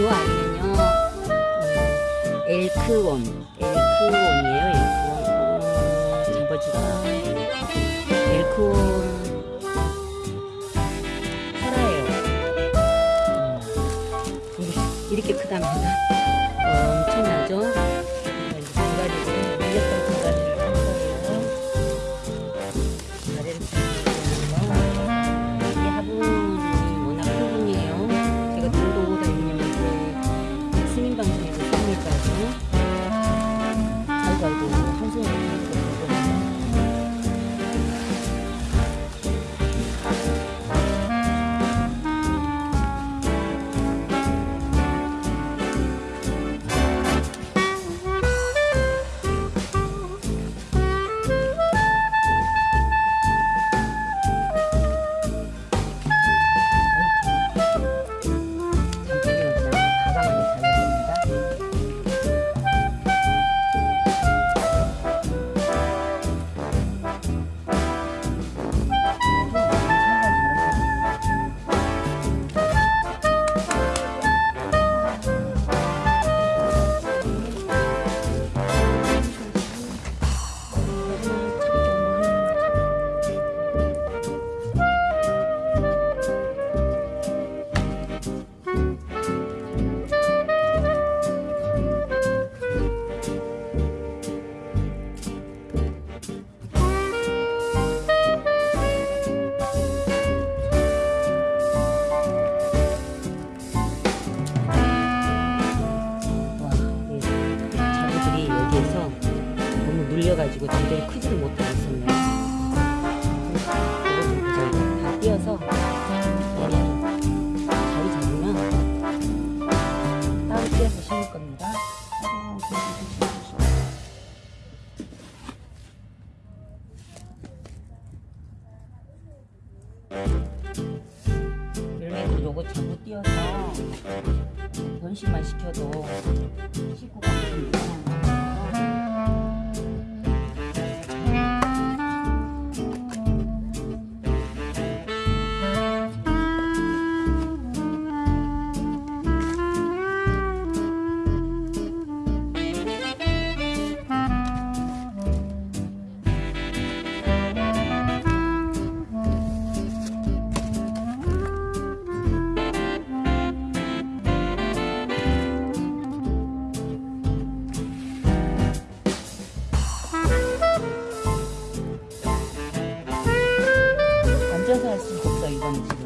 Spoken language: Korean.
요 아이는요. 음, 엘크원 엘크원이에요 엘크원. 어, 잡아주라 엘크원. 살아요. 음, 이렇게 크답니다. 어, 엄청나죠 눌려가지고 제대로 크지를 못하고 있었네요. 이거 좀 보자. 이거 다 띄어서 얘를 자리 잡으면 따로 띄어서 심을 겁니다. 열매도 요거 전부 띄어서 변신만 시켜도 가면 됩니다. Kurban için.